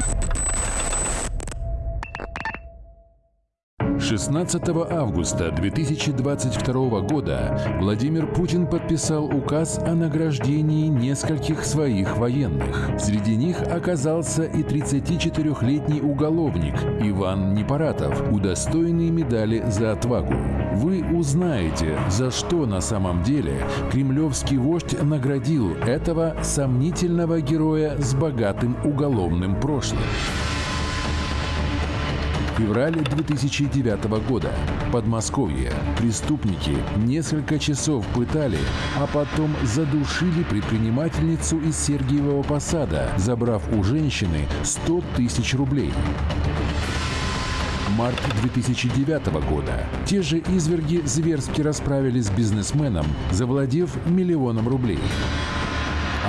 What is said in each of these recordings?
Thank you. 16 августа 2022 года Владимир Путин подписал указ о награждении нескольких своих военных. Среди них оказался и 34-летний уголовник Иван Непаратов, удостоенный медали за отвагу. Вы узнаете, за что на самом деле кремлевский вождь наградил этого сомнительного героя с богатым уголовным прошлым. Февраль 2009 года. Подмосковье. Преступники несколько часов пытали, а потом задушили предпринимательницу из Сергиевого Посада, забрав у женщины 100 тысяч рублей. Март 2009 года. Те же изверги зверски расправились с бизнесменом, завладев миллионом рублей.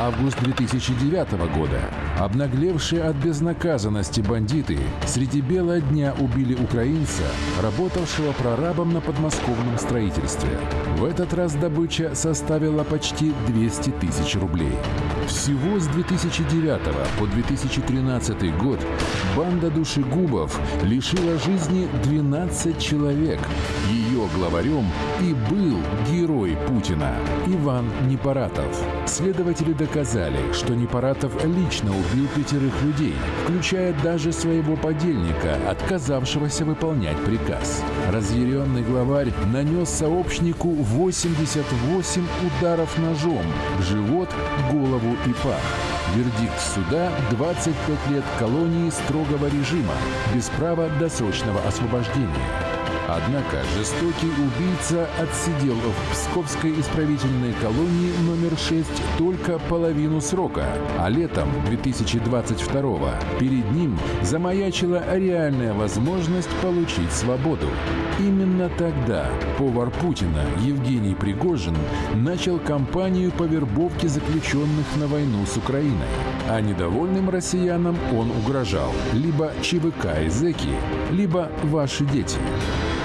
Август 2009 года. Обнаглевшие от безнаказанности бандиты среди бела дня убили украинца, работавшего прорабом на подмосковном строительстве. В этот раз добыча составила почти 200 тысяч рублей. Всего с 2009 по 2013 год банда душегубов лишила жизни 12 человек. Ее главарем и был герой Путина Иван Непаратов. Следователи доказали, что Непаратов лично убил пятерых людей, включая даже своего подельника, отказавшегося выполнять приказ. Разъяренный главарь нанес сообщнику 88 ударов ножом в живот, голову и пах. Вердикт суда – 25 лет колонии строгого режима, без права досрочного освобождения. Однако жестокий убийца отсидел в Псковской исправительной колонии номер 6 только половину срока, а летом 2022 перед ним замаячила реальная возможность получить свободу. Именно тогда повар Путина Евгений Пригожин начал кампанию по вербовке заключенных на войну с Украиной. А недовольным россиянам он угрожал либо ЧВК и зэки, либо ваши дети.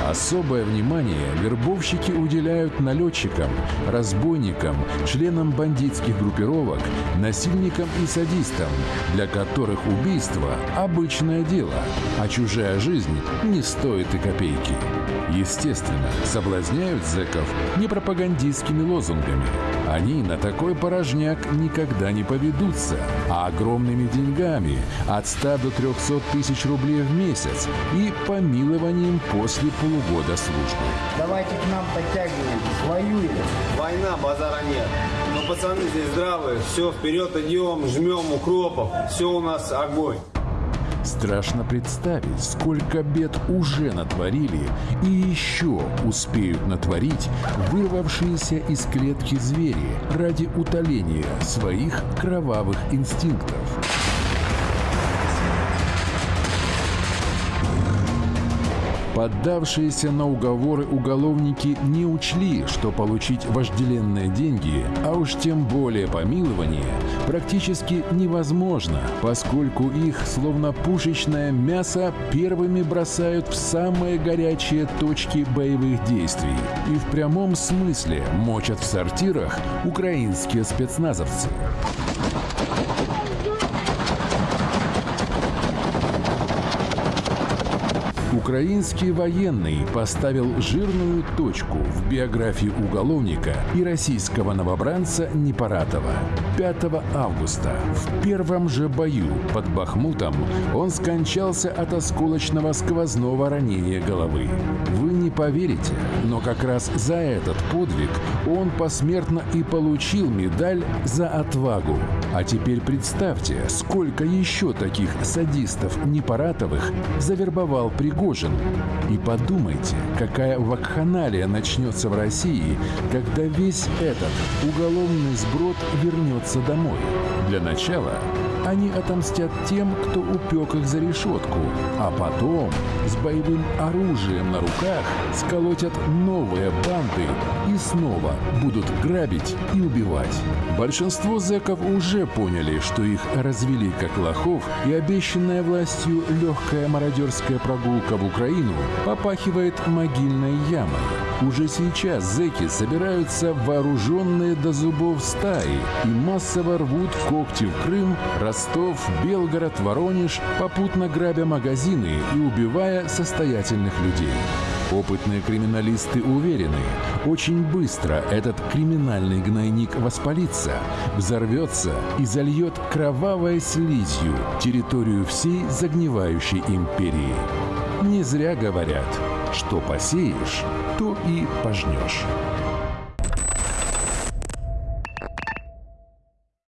Особое внимание вербовщики уделяют налетчикам, разбойникам, членам бандитских группировок, насильникам и садистам, для которых убийство – обычное дело, а чужая жизнь не стоит и копейки. Естественно, соблазняют зэков не пропагандистскими лозунгами. Они на такой порожняк никогда не поведутся, а огромными деньгами от 100 до 300 тысяч рублей в месяц и помилованием после полугода службы. Давайте к нам подтягивайтесь, воюем. Война, базара нет. Но пацаны здесь здравые, все, вперед идем, жмем укропов, все у нас огонь. Страшно представить, сколько бед уже натворили и еще успеют натворить вырвавшиеся из клетки звери ради утоления своих кровавых инстинктов. Поддавшиеся на уговоры уголовники не учли, что получить вожделенные деньги, а уж тем более помилование, практически невозможно, поскольку их, словно пушечное мясо, первыми бросают в самые горячие точки боевых действий и в прямом смысле мочат в сортирах украинские спецназовцы. Украинский военный поставил жирную точку в биографии уголовника и российского новобранца Непаратова. 5 августа в первом же бою под Бахмутом он скончался от осколочного сквозного ранения головы. Поверите, но как раз за этот подвиг он посмертно и получил медаль за отвагу. А теперь представьте, сколько еще таких садистов Непаратовых завербовал Пригожин. И подумайте, какая вакханалия начнется в России, когда весь этот уголовный сброд вернется домой. Для начала они отомстят тем, кто упек их за решетку, а потом с боевым оружием на руках сколотят новые банды и снова будут грабить и убивать. Большинство зэков уже поняли, что их развели как лохов, и обещанная властью легкая мародерская прогулка в Украину попахивает могильной ямой. Уже сейчас зэки собираются вооруженные до зубов стаи и массово рвут когти в Крым, Ростов, Белгород, Воронеж, попутно грабя магазины и убивая состоятельных людей. Опытные криминалисты уверены, очень быстро этот криминальный гнойник воспалится, взорвется и зальет кровавой слизью территорию всей загнивающей империи. Не зря говорят, что посеешь, то и пожнешь.